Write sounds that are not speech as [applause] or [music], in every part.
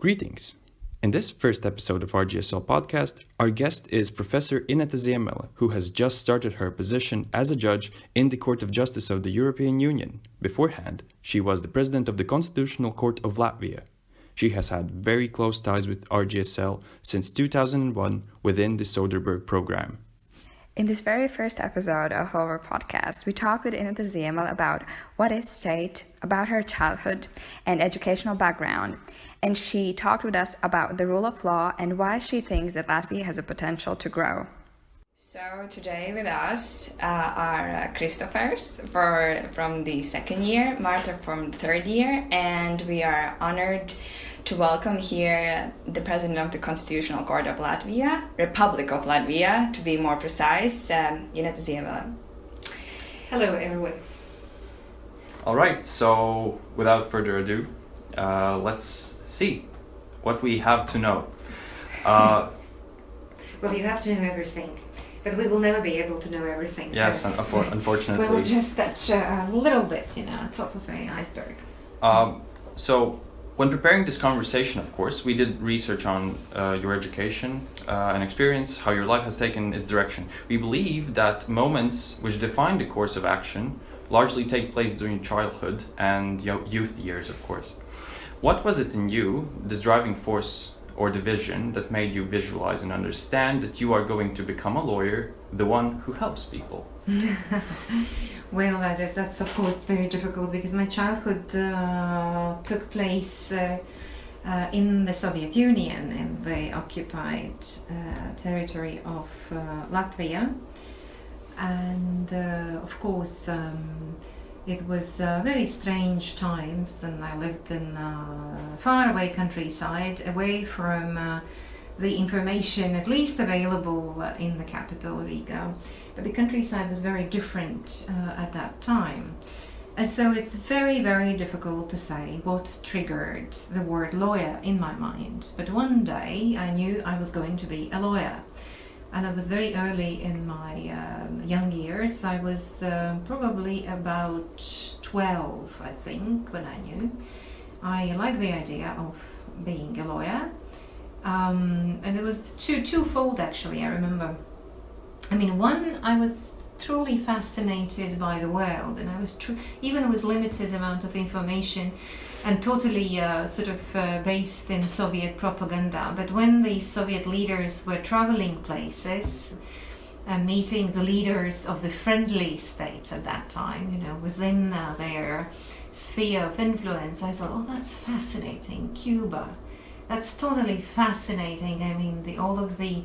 Greetings. In this first episode of RGSL podcast, our guest is Professor Ineta Ziemele, who has just started her position as a judge in the Court of Justice of the European Union. Beforehand, she was the president of the Constitutional Court of Latvia. She has had very close ties with RGSL since 2001 within the Soderberg program. In this very first episode of our podcast, we talked with Ineta Ziemele about what is state, about her childhood and educational background, and she talked with us about the rule of law and why she thinks that Latvia has a potential to grow. So today with us uh, are uh, Christophers for from the second year, Marta from the third year, and we are honored to welcome here the President of the Constitutional Court of Latvia, Republic of Latvia, to be more precise, um, Ineta Ziemele. Hello, everyone. All right, so without further ado, uh, let's see what we have to know. Uh, [laughs] well, you have to know everything, but we will never be able to know everything. Yes, so unfortunately. [laughs] we'll just touch a little bit, you know, top of an iceberg. Um, so when preparing this conversation, of course, we did research on uh, your education uh, and experience, how your life has taken its direction. We believe that moments which define the course of action largely take place during childhood and youth years, of course. What was it in you, this driving force or the vision, that made you visualize and understand that you are going to become a lawyer, the one who helps people? [laughs] well, uh, that, that's of course very difficult because my childhood uh, took place uh, uh in the Soviet Union, in the occupied uh, territory of uh, Latvia. And of course, um, it was uh, very strange times, and I lived in uh, a faraway countryside, away from uh, the information at least available in the capital, Riga. But the countryside was very different uh, at that time. And so it's very, very difficult to say what triggered the word lawyer in my mind. But one day I knew I was going to be a lawyer. And that was very early in my um, young years. I was uh, probably about 12, I think, when I knew. I liked the idea of being a lawyer um, and it was two twofold actually. I remember. I mean, one I was truly fascinated by the world, and I was even with limited amount of information, and totally uh, sort of uh, based in Soviet propaganda. But when the Soviet leaders were traveling places and meeting the leaders of the friendly states at that time, you know, within uh, their sphere of influence, I thought, oh, that's fascinating. Cuba, that's totally fascinating. I mean, the, all of the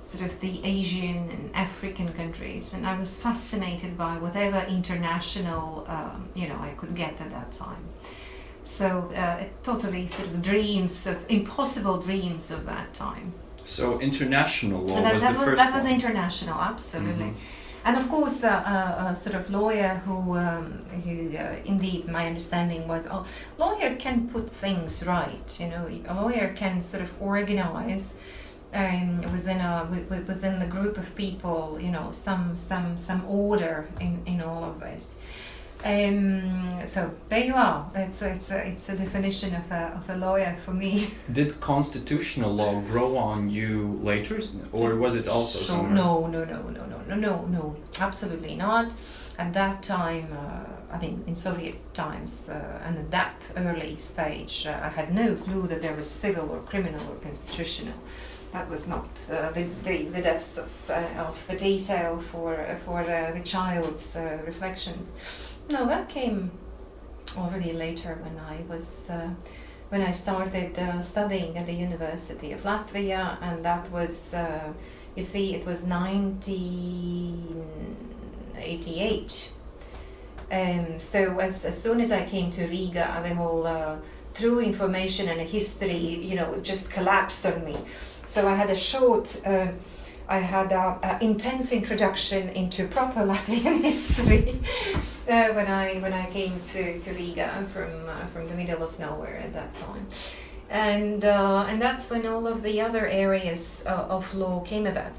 sort of the Asian and African countries, and I was fascinated by whatever international um, you know I could get at that time. So uh, totally sort of dreams of impossible dreams of that time. So international law that, was that the was, first. That one. was international, absolutely. Mm-hmm. And of course, uh, uh, a sort of lawyer who, um, who uh, indeed, my understanding was, a oh, lawyer can put things right. You know, a lawyer can sort of organize um, within a within the group of people. You know, some some some order in in all of this. Um, so there you are. It's a, it's a, it's a definition of a, of a lawyer for me. [laughs] Did constitutional law grow on you later, or was it also so, somewhere? No, no, no, no, no, no, no, no, absolutely not. At that time, uh, I mean, in Soviet times, uh, and at that early stage, uh, I had no clue that there was civil or criminal or constitutional. That was not uh, the, the, the depths of, uh, of the detail for, for the child's uh, reflections. No, that came already later when I was uh, when I started uh, studying at the University of Latvia, and that was uh, you see it was 1988. Um, so as, as soon as I came to Riga, the whole uh, true information and history, you know, just collapsed on me. So I had a short uh, I had an intense introduction into proper [laughs] Latvian history uh, when I when I came to, to Riga from uh, from the middle of nowhere at that time, and uh, and that's when all of the other areas uh, of law came about.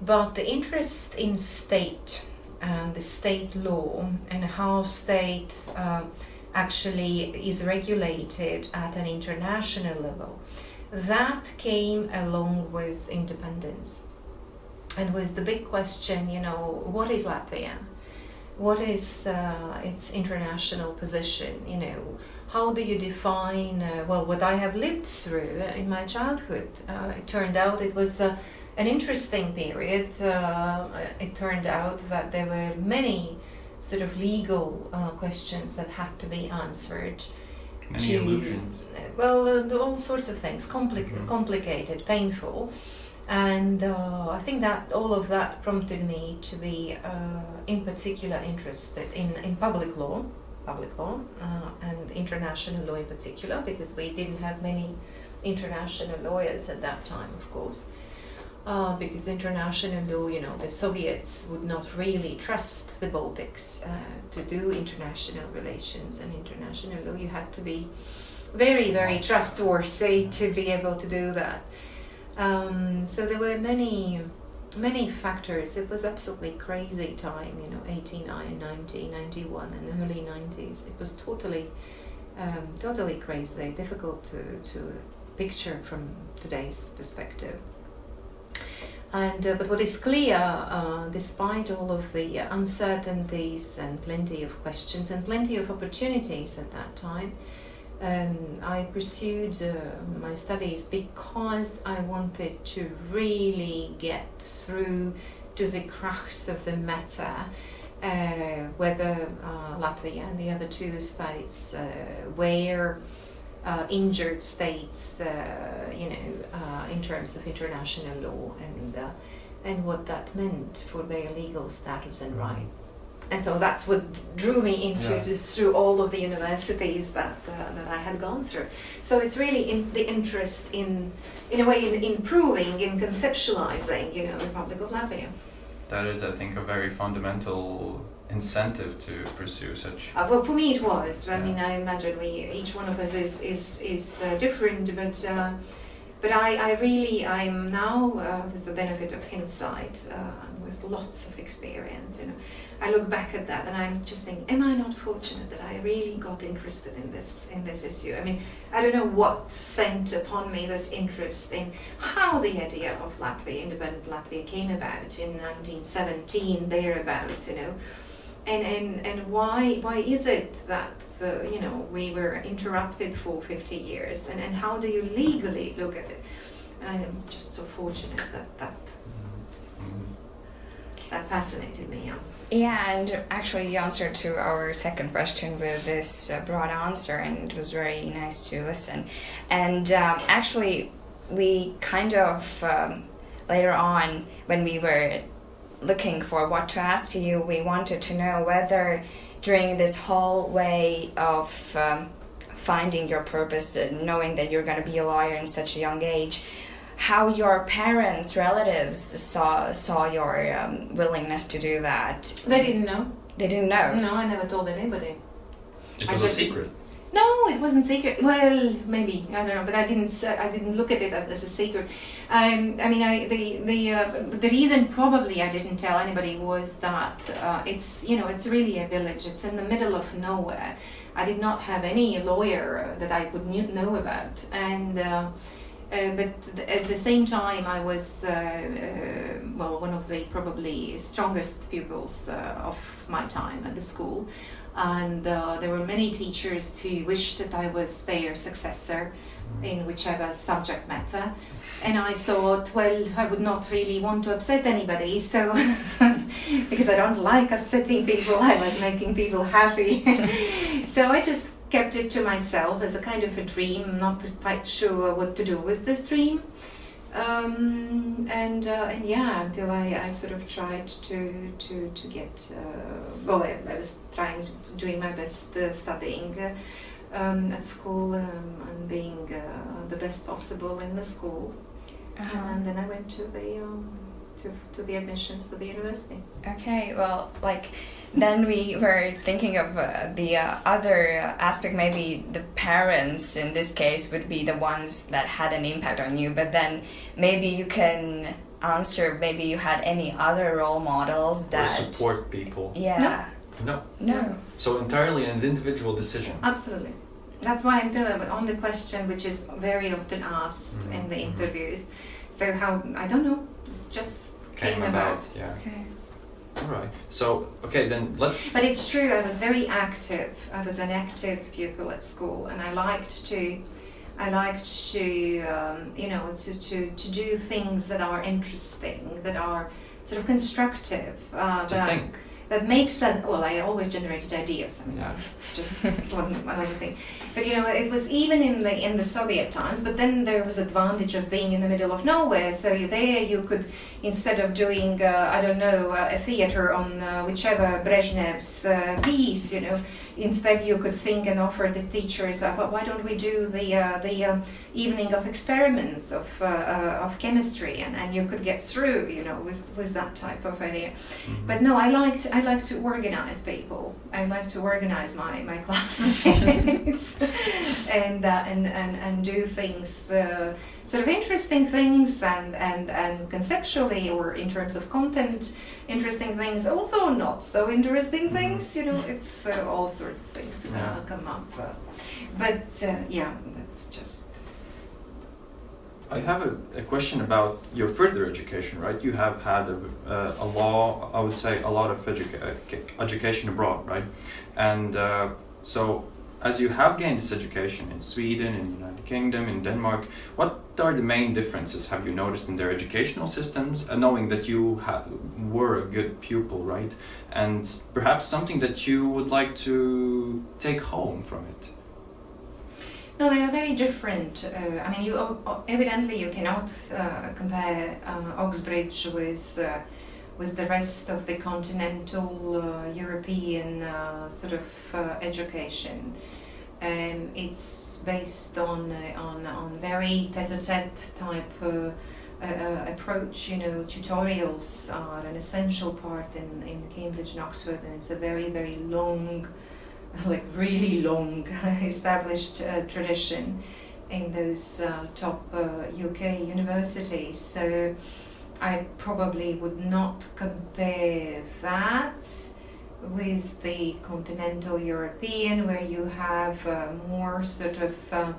But the interest in state and the state law and how state uh, actually is regulated at an international level. That came along with independence and was the big question you know, what is Latvia? What is uh, its international position? You know, how do you define, uh, well, what I have lived through in my childhood? Uh, it turned out it was uh, an interesting period. Uh, it turned out that there were many sort of legal uh, questions that had to be answered. Many to- illusions. Well, all sorts of things, compli- Mhm. complicated, painful. And uh, I think that all of that prompted me to be, uh, in particular, interested in, in public law, public law, uh, and international law in particular, because we didn't have many international lawyers at that time, of course. Uh, because international law, you know, the Soviets would not really trust the Baltics uh, to do international relations and international law. You had to be very, very trustworthy to be able to do that. Um, so there were many, many factors. It was absolutely crazy time, you know, 89, 90, 91, and early 90s. It was totally, um, totally crazy, difficult to, to picture from today's perspective. And, uh, but what is clear, uh, despite all of the uncertainties and plenty of questions and plenty of opportunities at that time, um, I pursued uh, my studies because I wanted to really get through to the crux of the matter, uh, whether uh, Latvia and the other two states uh, were uh, injured states, uh, you know, uh, in terms of international law and uh, and what that meant for their legal status and rights. And so that's what drew me into Yeah. to, through all of the universities that uh, that I had gone through. So it's really in the interest in, in a way, in improving, in conceptualizing, you know, the Republic of Latvia. That is, I think, a very fundamental incentive to pursue such. Uh, well, for me it was. I mean, I imagine we each one of us is is is uh, different, but uh, but I, I really I'm now uh, with the benefit of hindsight, uh, with lots of experience. You know, I look back at that and I'm just thinking, am I not fortunate that I really got interested in this in this issue? I mean, I don't know what sent upon me this interest in how the idea of Latvia, independent Latvia, came about in 1917 thereabouts. You know and and and why why is it that the, you know we were interrupted for 50 years and and how do you legally look at it and i am just so fortunate that that Mm. that fascinated me yeah. Yeah, and actually, you answered to our second question with this uh, broad answer, and it was very nice to listen. And um, actually, we kind of um, later on, when we were looking for what to ask you, we wanted to know whether during this whole way of um, finding your purpose, knowing that you're going to be a lawyer in such a young age, how your parents, relatives saw saw your um, willingness to do that. they didn't know They didn't know. no i never told anybody It I was a secret. No, it wasn't secret. Well, maybe I don't know, but I didn't. I didn't look at it as a secret. Um, I mean, I the the uh, the reason probably I didn't tell anybody was that uh, it's you know it's really a village. It's in the middle of nowhere. I did not have any lawyer that I would know about, and. Uh, uh, but th- at the same time, I was uh, uh, well one of the probably strongest pupils uh, of my time at the school, and uh, there were many teachers who wished that I was their successor in whichever subject matter. And I thought, well, I would not really want to upset anybody, so [laughs] because I don't like upsetting people, I like making people happy. [laughs] so I just kept it to myself as a kind of a dream, not quite sure what to do with this dream. Um, and uh, and yeah, until I, I sort of tried to to to get uh, well, I, I was trying to, doing my best uh, studying uh, um, at school um, and being uh, the best possible in the school, Uh-huh. and then I went to the um, to to the admissions to the university. Okay, well, like then we were thinking of uh, the uh, other aspect. Maybe the parents in this case would be the ones that had an impact on you, but then maybe you can answer. Maybe you had any other role models Or that. support people. Yeah. No. No. no So entirely an individual decision. Absolutely. That's why I'm telling on the question which is very often asked Mhm, in the mhm. interviews. So how I don't know, just came, about. Yeah. Okay. All right. So okay, then let's. But it's true. I was very active. I was an active pupil at school, and I liked to, I liked to, um, you know, to, to, to do things that are interesting, that are sort of constructive. Uh, To that, think. That makes sense. Well, I always generated ideas. I mean, Yeah. [laughs] just one another thing. But you know, it was even in the in the Soviet times. But then there was advantage of being in the middle of nowhere. So you there you could instead of doing uh, I don't know uh, a theater on uh, whichever Brezhnev's uh, piece, you know, instead you could think and offer the teachers, uh, "Well, why don't we do the uh, the um, evening of experiments of uh, uh, of chemistry, and, and you could get through, you know, with with that type of idea. Mhm. But no, I like to, I like to organize people. I like to organize my my classmates [laughs] and, uh, and and and do things. Uh, Sort of interesting things and, and, and conceptually or in terms of content, interesting things, although not so interesting Mhm. things, you know, it's uh, all sorts of things Yeah. come up. Uh, but uh, yeah. I have a, a question about your further education, right? You have had a, a, a law, I would say, a lot of educa- education abroad, right? And uh, so, as you have gained this education in Sweden, in the United Kingdom, in Denmark, what are the main differences have you noticed in their educational systems, uh, knowing that you were a good pupil, right? And perhaps something that you would like to take home from it? No, they are very different. Uh, I mean, you evidently you cannot uh, compare uh, Oxbridge with uh, with the rest of the continental uh, European uh, sort of education. Um, it's based on on on very tete-a-tete type approach. You know, tutorials are an essential part in in Cambridge and Oxford, and it's a very very long [laughs] like really long [laughs] established uh, tradition in those uh, top uh, UK universities. So I probably would not compare that with the continental European, where you have uh, more sort of uh,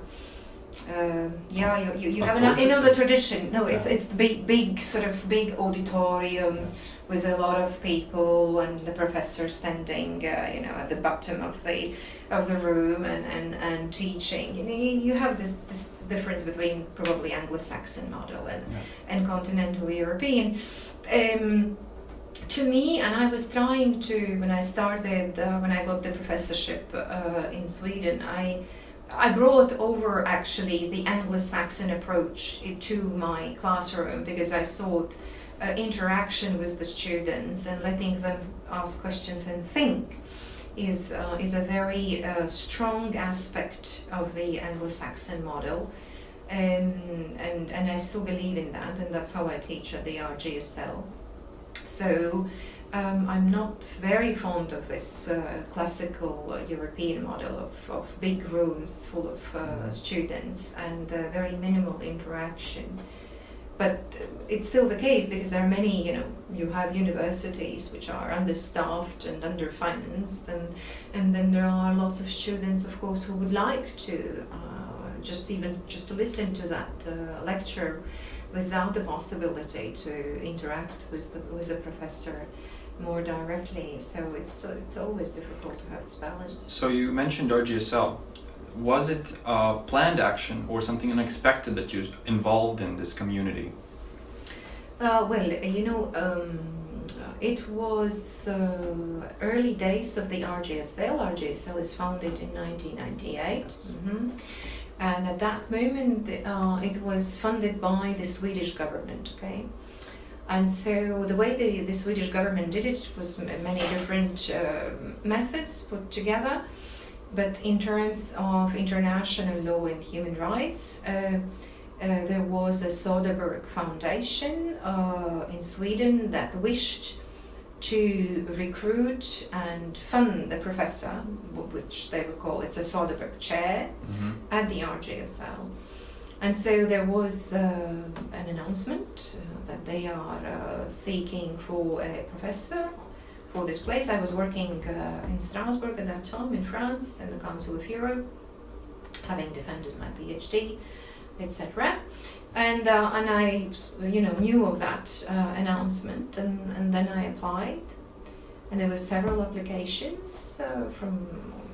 uh, yeah, you, you, you have an, another tradition. No, it's Yeah. it's big, big sort of big auditoriums with a lot of people and the professor standing, uh, you know, at the bottom of the of the room and, and, and teaching. You know, you have this, this difference between probably Anglo-Saxon model and, Yeah. and continental European. Um, to me, and I was trying to when I started uh, when I got the professorship uh, in Sweden, I I brought over actually the Anglo-Saxon approach to my classroom because I thought uh, interaction with the students and letting them ask questions and think is uh, is a very uh, strong aspect of the Anglo-Saxon model. Um, and, and I still believe in that, and that's how I teach at the RGSL. So um, I'm not very fond of this uh, classical uh, European model of, of big rooms full of uh, Mhm. students and uh, very minimal interaction. But it's still the case because there are many, you know, you have universities which are understaffed and underfinanced, and and then there are lots of students, of course, who would like to uh, just even just to listen to that uh, lecture without the possibility to interact with the with the professor more directly. So it's it's always difficult to have this balance. So you mentioned RGSL. Was it a planned action or something unexpected that you involved in this community? Uh, well, you know, um, it was uh, early days of the RGSL. RGSL is founded in 1998. hmm And at that moment, uh, it was funded by the Swedish government, okay? And so the way the, the Swedish government did it was many different uh, methods put together. But in terms of international law and human rights, uh, uh, there was a Soderberg Foundation uh, in Sweden that wished to recruit and fund the professor, which they would call it's a Soderberg chair Mm-hmm. at the RGSL. And so there was uh, an announcement uh, that they are uh, seeking for a professor for this place. I was working uh, in Strasbourg at that time in France in the Council of Europe, having defended my PhD, etc. And uh, and I, you know, knew of that uh, announcement, and, and then I applied, and there were several applications uh, from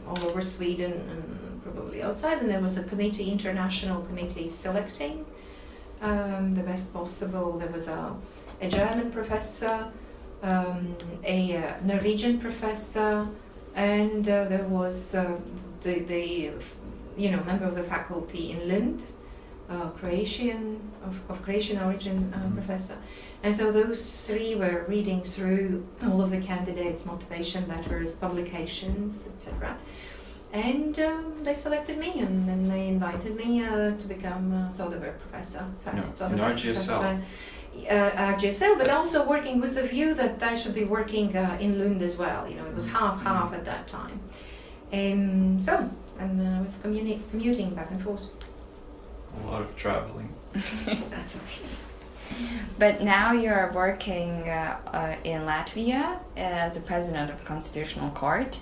all over Sweden and probably outside, and there was a committee, international committee, selecting um, the best possible. There was a, a German professor, um, a uh, Norwegian professor, and uh, there was uh, the, the you know member of the faculty in Lund, uh, Croatian of, of Croatian origin uh, Mhm. professor, and so those three were reading through all of the candidates' motivation letters, publications, etc. And um, they selected me, and then they invited me uh, to become a Soderberg professor, first No, Soderberg RGSL. professor. Uh, RGSL, but also working with the view that I should be working uh, in Lund as well. You know, it was half half at that time. Um, so, and uh, I was communi- commuting back and forth. A lot of traveling. [laughs] That's okay. But now you're working uh, uh, in Latvia as a president of Constitutional Court.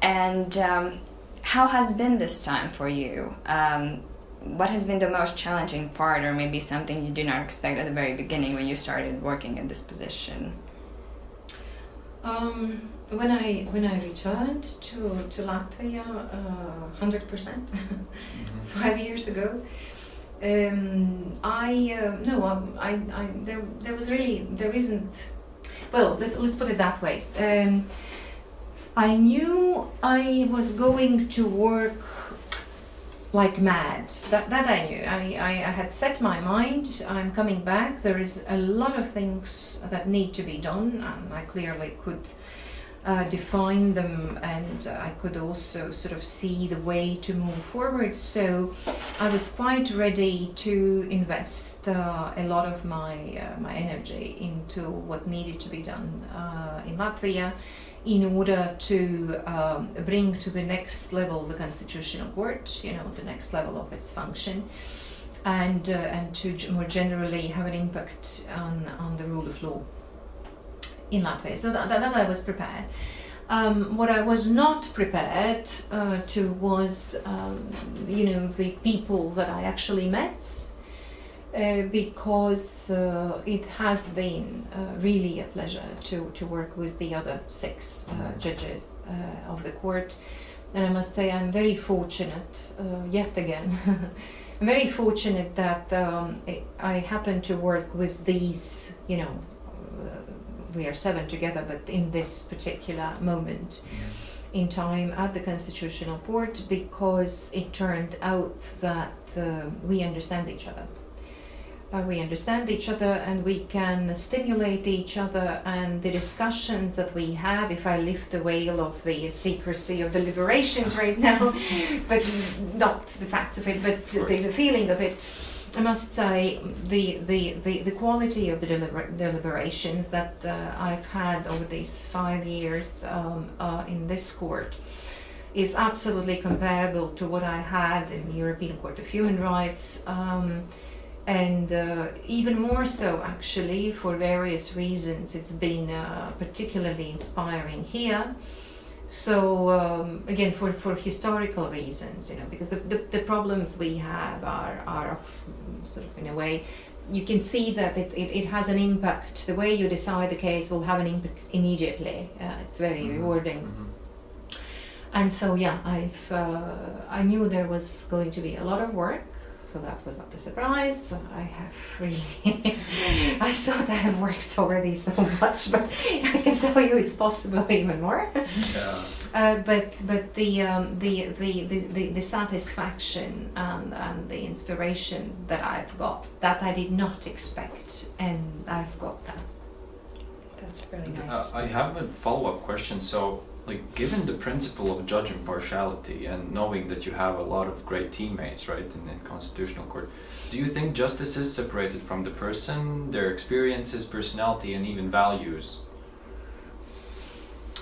And um, how has been this time for you? Um, what has been the most challenging part, or maybe something you did not expect at the very beginning when you started working in this position? Um, when I when I returned to to Latvia, uh, hundred percent, [laughs] five years ago, um, I uh, no, um, I, I there there was really there isn't. Well, let's let's put it that way. Um, I knew I was going to work like mad. That that I knew. I, I, I had set my mind. I'm coming back. There is a lot of things that need to be done, and I clearly could uh, define them, and I could also sort of see the way to move forward. So I was quite ready to invest uh, a lot of my uh, my energy into what needed to be done uh, in Latvia in order to um, bring to the next level the constitutional court, you know, the next level of its function, and uh, and to more generally have an impact on on the rule of law in Latvia. So that, that, I was prepared. Um, what I was not prepared uh, to was, um, you know, the people that I actually met, uh, because uh, it has been uh, really a pleasure to, to work with the other six uh, judges uh, of the court. And I must say, I'm very fortunate, uh, yet again, I'm [laughs] very fortunate that um, I happen to work with these, you know, uh, we are seven together, but in this particular moment in time at the Constitutional Court because it turned out that uh, we understand each other. Uh, we understand each other and we can stimulate each other, and the discussions that we have. If I lift the veil of the secrecy of the deliberations right now, [laughs] but not the facts of it, but the, the feeling of it, I must say the the, the, the quality of the deliber- deliberations that uh, I've had over these five years um, uh, in this court is absolutely comparable to what I had in the European Court of Human Rights. Um, and uh, even more so, actually, for various reasons, it's been uh, particularly inspiring here. So um, again, for, for historical reasons, you know, because the, the, the problems we have are, are sort of in a way, you can see that it, it, it has an impact. The way you decide the case will have an impact immediately. Uh, it's very Mhm. rewarding. Mhm. And so yeah, I've uh, I knew there was going to be a lot of work, so that was not a surprise. I have really [laughs] I thought I have worked already so much, but I can tell you it's possible even more. Yeah. Uh, but but the, um, the, the, the, the the satisfaction and, and the inspiration that I've got that I did not expect, and I've got that. That's really Uh, nice. I have a follow-up question. So, like, given the principle of judge impartiality and knowing that you have a lot of great teammates, right, in the constitutional court, do you think justice is separated from the person, their experiences, personality, and even values?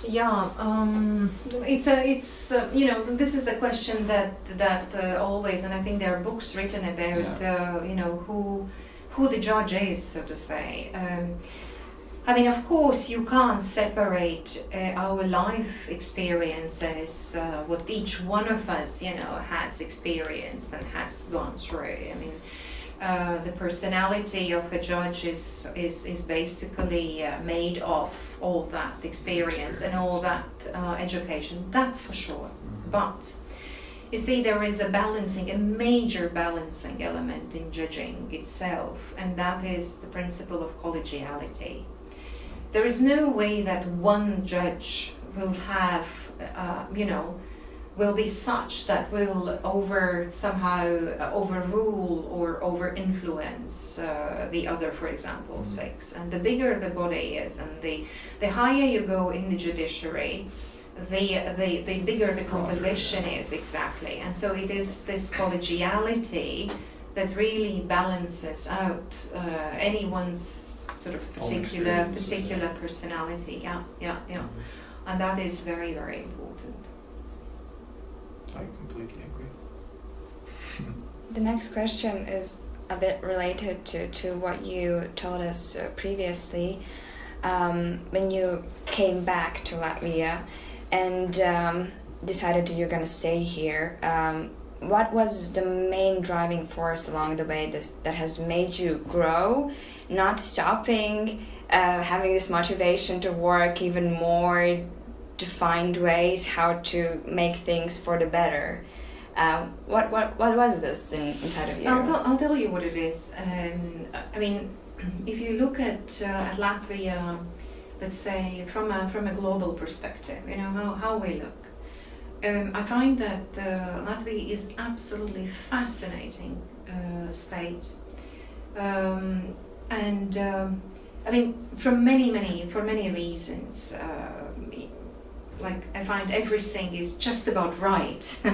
Yeah, um, it's a, it's uh, you know this is the question that that uh, always, and I think there are books written about uh, you know who who the judge is, so to say. Um, I mean, of course, you can't separate uh, our life experiences, uh, what each one of us, you know, has experienced and has gone through. I mean, uh, the personality of a judge is is, is basically uh, made of all that experience, and all that uh, education. That's for sure. Mm-hmm. But you see, there is a balancing, a major balancing element in judging itself, and that is the principle of collegiality. There is no way that one judge will have, uh, you know, will be such that will over somehow uh, overrule or over influence uh, the other, for example, Mhm. six. And the bigger the body is, and the the higher you go in the judiciary, the the, the bigger the composition is exactly. And so it is this collegiality that really balances out uh, anyone's sort of particular particular personality. Yeah, yeah, yeah. And that is very, very important. I completely agree. [laughs] The next question is a bit related to, to what you told us uh, previously. Um, when you came back to Latvia and um, decided that you're going to stay here, um, what was the main driving force along the way this, that has made you grow, not stopping, uh, having this motivation to work even more, to find ways how to make things for the better? Um, what what what was this in, inside of you? I'll, tell- I'll tell you what it is. Um, I mean, [clears throat] if you look at, uh, at Latvia, let's say from a from a global perspective, you know how, how we look. Um, I find that uh, Latvia is absolutely fascinating uh, state, um, and um, I mean from many many for many reasons. Uh, like I find everything is just about right. [laughs]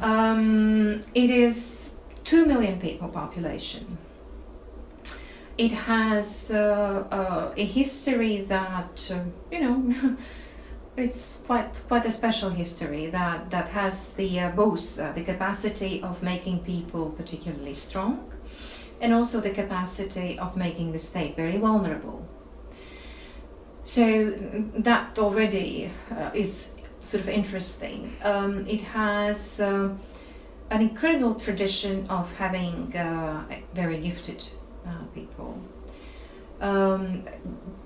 Um, it is two million people population. It has uh, uh, a history that uh, you know. [laughs] it's quite quite a special history that that has the uh, both uh, the capacity of making people particularly strong, and also the capacity of making the state very vulnerable. So that already uh, is sort of interesting. Um, it has uh, an incredible tradition of having uh, very gifted uh, people. Um,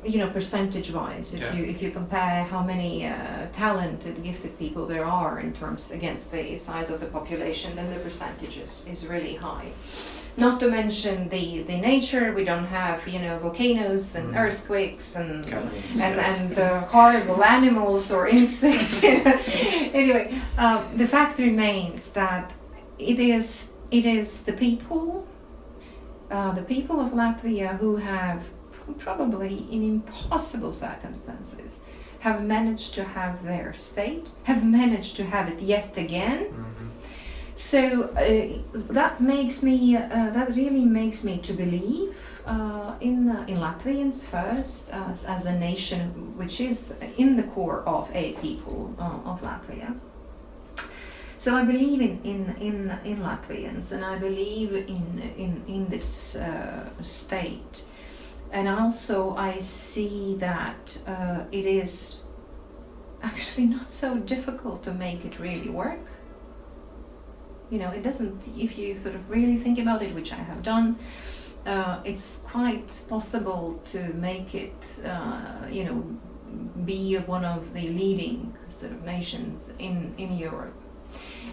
you know, percentage-wise, if Yeah. you if you compare how many uh, talented, gifted people there are in terms against the size of the population, then the percentages is really high. Not to mention the the nature. We don't have you know volcanoes and Mm. earthquakes and Cannons, and, and uh, horrible animals or [laughs] insects. [laughs] anyway, um, the fact remains that it is it is the people, uh, the people of Latvia who have probably in impossible circumstances have managed to have their state, have managed to have it yet again. Mm-hmm. So uh, that makes me, uh, that really makes me to believe uh, in uh, in Latvians first as, as a nation, which is in the core of a people uh, of Latvia. So I believe in, in, in, in Latvians, and I believe in in, in this uh, state, and also I see that it is actually not so difficult to make it really work you know it doesn't if you sort of really think about it which i have done uh, it's quite possible to make it uh, you know be one of the leading sort of nations in in europe.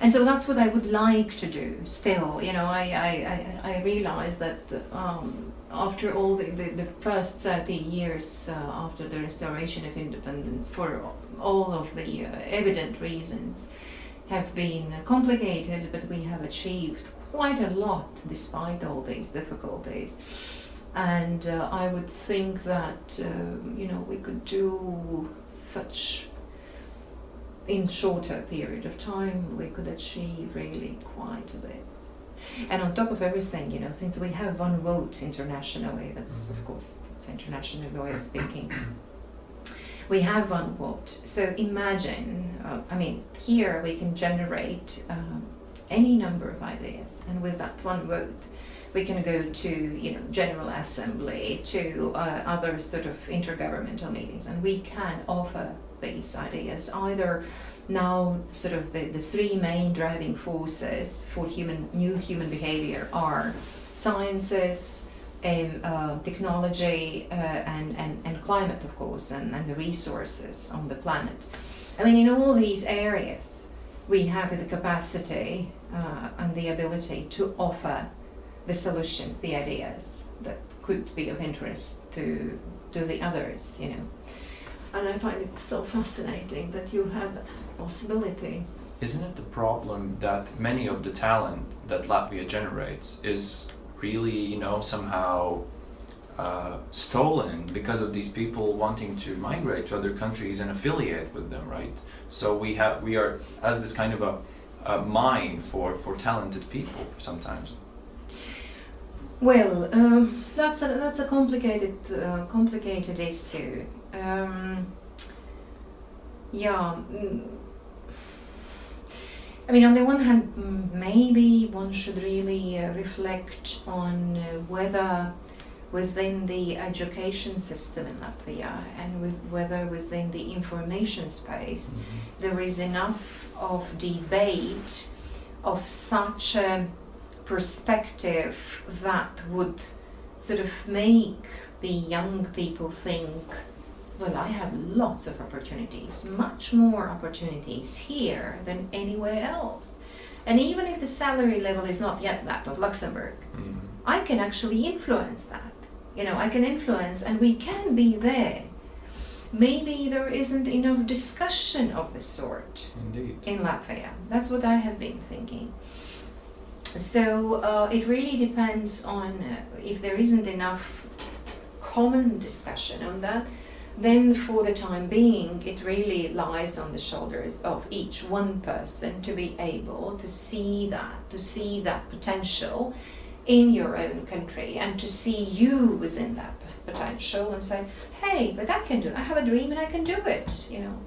And so that's what i would like to do still. You know i i, I, realize that um, after all the, the, the first 30 years uh, after the restoration of independence for all of the uh, evident reasons have been complicated, but we have achieved quite a lot despite all these difficulties. And uh, I would think that uh, you know we could do such in shorter period of time. We could achieve really quite a bit. And on top of everything, you know, since we have one vote internationally, that's of course it's international of speaking we have one vote. So imagine, uh, I mean, here we can generate um, any number of ideas, and with that one vote, we can go to you know general assembly to uh, other sort of intergovernmental meetings and we can offer these ideas either now sort of the, the three main driving forces for human new human behavior are sciences um, uh, technology uh, and, and, and climate of course and, and the resources on the planet i mean in all these areas we have the capacity uh, and the ability to offer the solutions, the ideas that could be of interest to to the others, you know. And I find it so fascinating that you have that possibility. Isn't it the problem that many of the talent that Latvia generates is really, you know, somehow uh, stolen because of these people wanting to migrate to other countries and affiliate with them, right? So we have we are as this kind of a, a mine for for talented people sometimes. Well, um, that's a that's a complicated uh, complicated issue. Um, yeah. Mm, I mean, on the one hand, mm, maybe one should really uh, reflect on uh, whether within the education system in Latvia and with whether within the information space there is enough of debate of such a perspective that would sort of make the young people think well i have lots of opportunities much more opportunities here than anywhere else and even if the salary level is not yet that of luxembourg Mhm. i can actually influence that you know i can influence and we can be there maybe there isn't enough discussion of the sort Indeed. in Latvia. That's what I have been thinking. So uh, it really depends on uh, if there isn't enough common discussion on that. Then, for the time being, it really lies on the shoulders of each one person to be able to see that, to see that potential in your own country, and to see you within that potential, and say, "Hey, but I can do. It. I have a dream, and I can do it." You know,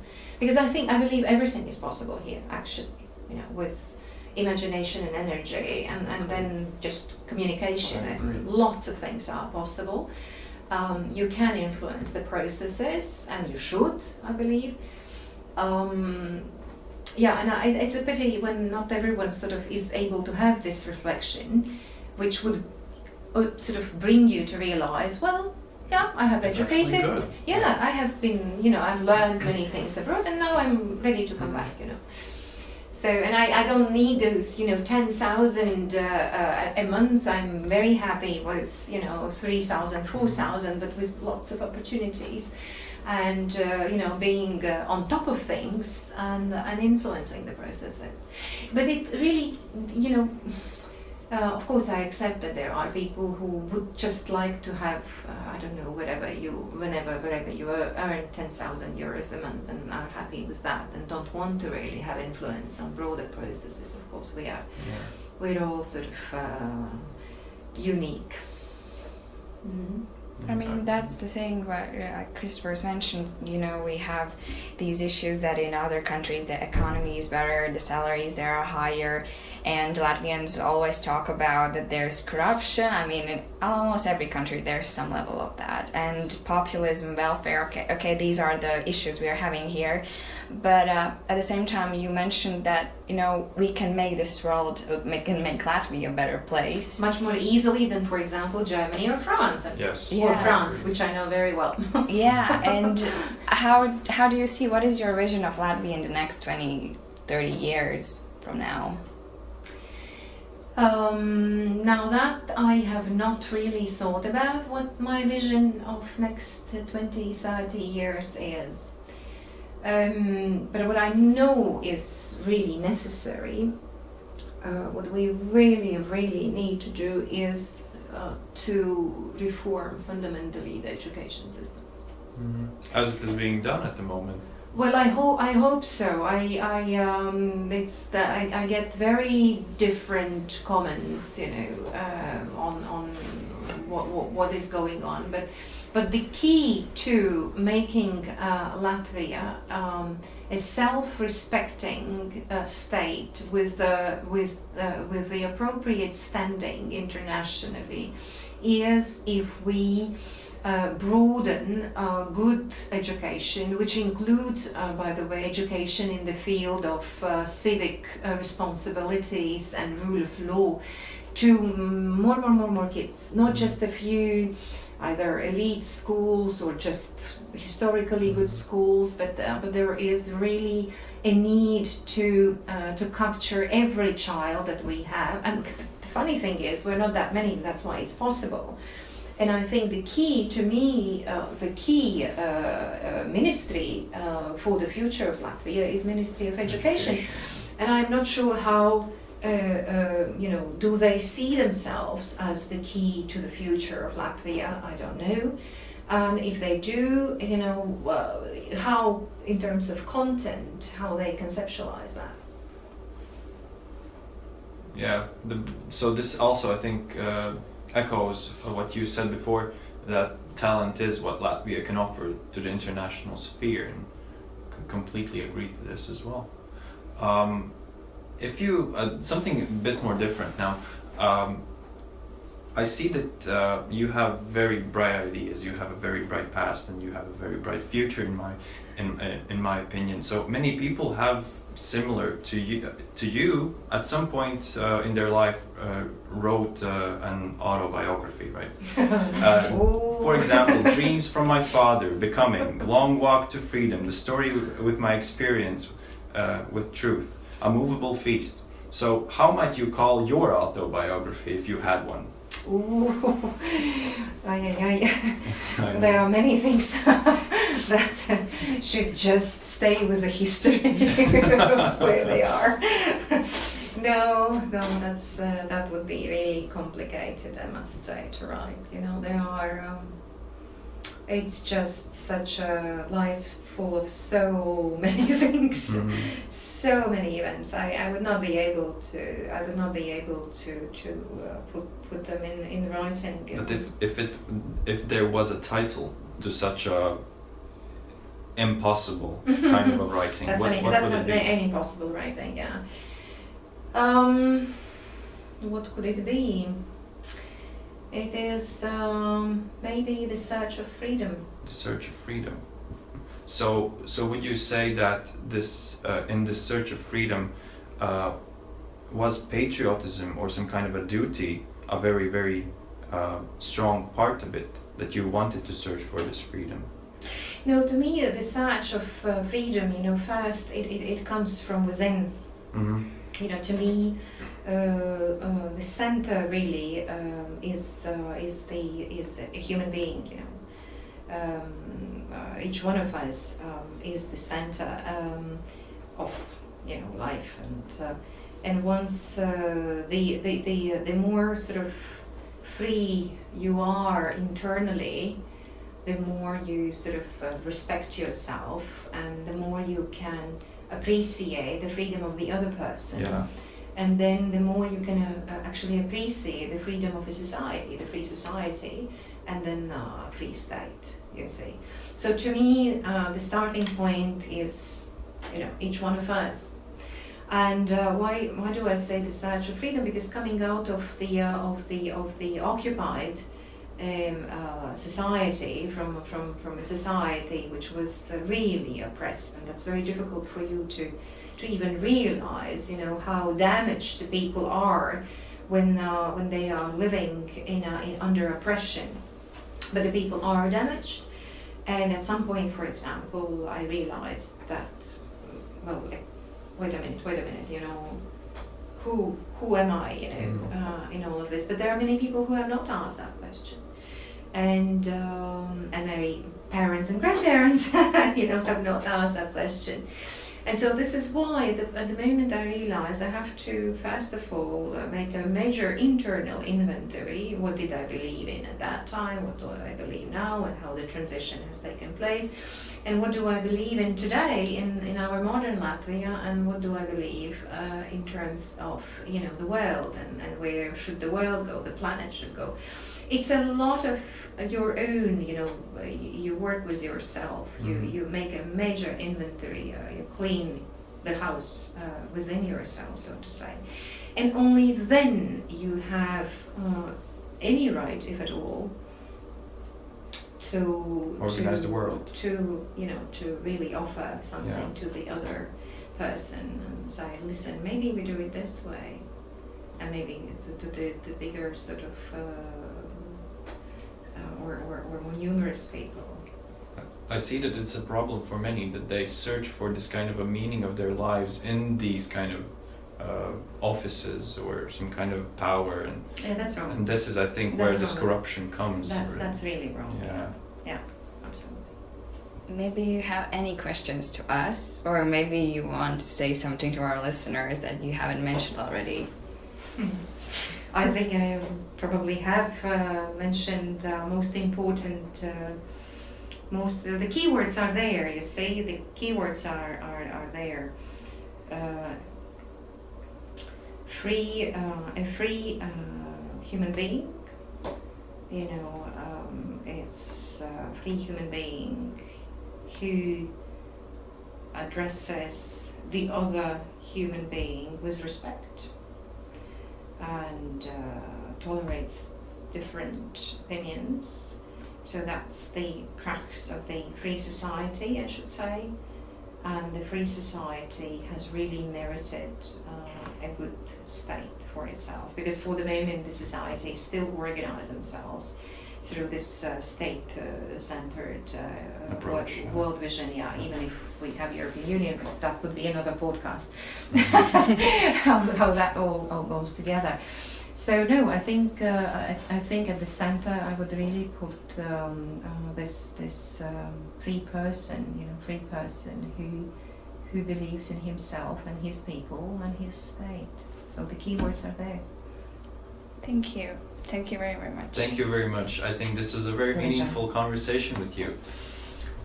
because I think I believe everything is possible here actually you know with imagination and energy and, and then just communication and lots of things are possible um, you can influence the processes and you should I believe. Um, yeah and I, it's a pity when not everyone sort of is able to have this reflection which would uh, sort of bring you to realize well yeah I have It's educated. yeah, I have been, you know, I've learned many things abroad and now I'm ready to come back, you know. So, and I, I don't need those, you know, 10,000 uh, uh, a month. I'm very happy with, you know, 3,000, 4,000, but with lots of opportunities and, uh, you know, being uh, on top of things and, and influencing the processes. But it really, you know, uh, of course, I accept that there are people who would just like to have, uh, I don't know, whatever you, whenever, wherever you earn 10,000 euros a month and are happy with that and don't want to really have influence on broader processes. Of course, we are, Yeah. we're all sort of uh, unique. Mhm. I mean, that's the thing what uh, Christopher's mentioned. You know, we have these issues that in other countries the economy is better, the salaries there are higher, and Latvians always talk about that there's corruption. I mean, in almost every country there's some level of that, and populism, welfare. Okay, okay, these are the issues we are having here, but uh, at the same time, you mentioned that you know we can make this world, uh, make, can make Latvia a better place. Much more easily than, for example, Germany or France. Yes. Yeah. Or France, which I know very well. [laughs] yeah and how how do you see what is your vision of latvia in the next 20 30 years from now Um, now that I have not really thought about what my vision of next 20, 30 years is. Um, but what I know is really necessary, uh, what we really, really need to do is uh, to reform fundamentally the education system. Mhm. As it is being done at the moment. Well, I hope I hope so. I I um it's that I, I get very different comments, you know, um, on on what, what what is going on. But But the key to making uh, Latvia um, a self-respecting uh, state with the with the, with the appropriate standing internationally is if we uh, broaden uh, good education, which includes, uh, by the way, education in the field of uh, civic uh, responsibilities and rule of law, to more, more, more, more kids, not just a few either elite schools or just historically good schools, but uh, but there is really a need to uh, to capture every child that we have. And the funny thing is, we're not that many. and That's why it's possible. And I think the key to me, uh, the key uh, uh, ministry uh, for the future of Latvia is Ministry of Education. And I'm not sure how uh, uh, you know, do they see themselves as the key to the future of Latvia? I don't know. And if they do, you know, uh, how, in terms of content, how they conceptualize that. Yeah. The, so this also, I think, uh, echoes what you said before that talent is what Latvia can offer to the international sphere, and completely agree to this as well. Um, if you uh, something a bit more different now. Um, I see that uh, you have very bright ideas. You have a very bright past, and you have a very bright future, in my in in my opinion. So many people have similar to you to you at some point uh, in their life uh, wrote uh, an autobiography, right? [laughs] Uh, for example, Dreams from My Father, Becoming, Long Walk to Freedom, The Story with My Experience uh, with Truth, A Moveable Feast. So, how might you call your autobiography if you had one? Ooh, [laughs] ay, ay, ay. [laughs] there are many things [laughs] that should just stay with the history where they are. no, no, that's uh, that would be really complicated. I must say to write. You know, there are. Um, it's just such a life full of so many [laughs] things, Mhm. so many events. I, I would not be able to. I would not be able to to uh, put put them in in writing. But if if it if there was a title to such a impossible kind of a [laughs] writing, That's what, an, what that's would an, it be? any possible writing, yeah. Um, what could it be? It is um, maybe the search of freedom. the search of freedom. So, so would you say that this, uh, in this search of freedom, uh, was patriotism or some kind of a duty a very, very uh, strong part of it that you wanted to search for this freedom? No, to me, the search of uh, freedom, you know, first it, it, it comes from within. Mm-hmm. You know, to me, uh, uh, the center really um, is uh, is the is a human being. You know, um, uh, each one of us um, is the center um, of you know life, and uh, and once uh, the the the the more sort of free you are internally, the more you sort of uh, respect yourself, and the more you can appreciate the freedom of the other person Yeah. and then the more you can uh, uh, actually appreciate the freedom of a society, the free society, and then uh, free state. You see. So to me, uh, the starting point is, you know, each one of us. And uh, why why do I say the search of freedom? Because coming out of the uh, of the of the occupied um, uh, society from from from a society which was uh, really oppressed, and that's very difficult for you to to even realize, you know, how damaged the people are when uh, when they are living in, a, in under oppression. But the people are damaged, and at some point, for example, I realized that, well, wait a minute, wait a minute, you know, who who am I, you know, Mm. uh, in all of this? But there are many people who have not asked that question, and um, and maybe parents and grandparents, [laughs] you know, have not asked that question. And so this is why at the, at the moment I realized I have to first of all uh, make a major internal inventory. What did I believe in at that time? What do I believe now? And how the transition has taken place? And what do I believe in today in, in our modern Latvia? And what do I believe uh, in terms of you know the world and, and where should the world go? The planet should go. It's a lot of your own you know uh, you work with yourself you Mhm. you make a major inventory uh, you clean the house uh, within yourself so to say and only then you have uh, any right if at all to Organize to, the world. to you know to really offer something to the other person and say listen maybe we do it this way and maybe to, to the, the bigger sort of uh, or, or, or numerous people I see that it's a problem for many that they search for this kind of a meaning of their lives in these kind of uh, offices or some kind of power, and, yeah that's wrong and this is, I think, where That's this wrong. corruption comes. that's really. that's really wrong Yeah. yeah. absolutely Maybe you have any questions to us, or maybe you want to say something to our listeners that you haven't mentioned already. [laughs] I think I probably have uh, mentioned uh, most important. Uh, most the keywords are there. You see, the keywords are are, are there. Uh, free, uh, a free uh, human being. You know, um, it's a free human being who addresses the other human being with respect and uh, tolerates different opinions. So that's the crux of the free society, I should say. And the free society has really merited uh, a good state for itself because for the moment the society still organize themselves through this uh, state-centered uh, Approach, world, world vision. Yeah, even if we have European Union, that would be another podcast. [laughs] how, how that all, all goes together. So no, I think uh, I, I think at the center I would really put um, uh, this this um, free person, you know, free person who who believes in himself and his people and his state. So the keywords are there. Thank you. Thank you very, very much. Thank you very much. I think this was a very Pleasure. meaningful conversation with you.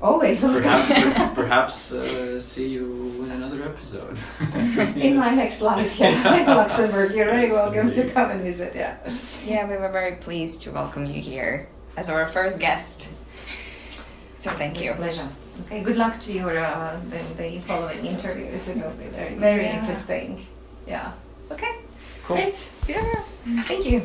Always. Perhaps, per- [laughs] perhaps uh, see you in another episode. [laughs] in my next life, yeah, [laughs] in Luxembourg. You're very Yes, welcome to come and visit. Yeah. Yeah, we were very pleased to welcome you here as our first guest. So thank It's you. a pleasure. Okay, good luck to your uh, the, the following interviews. It will be very, very Yeah. interesting. Yeah. Okay, Cool. great. Yeah. Thank you.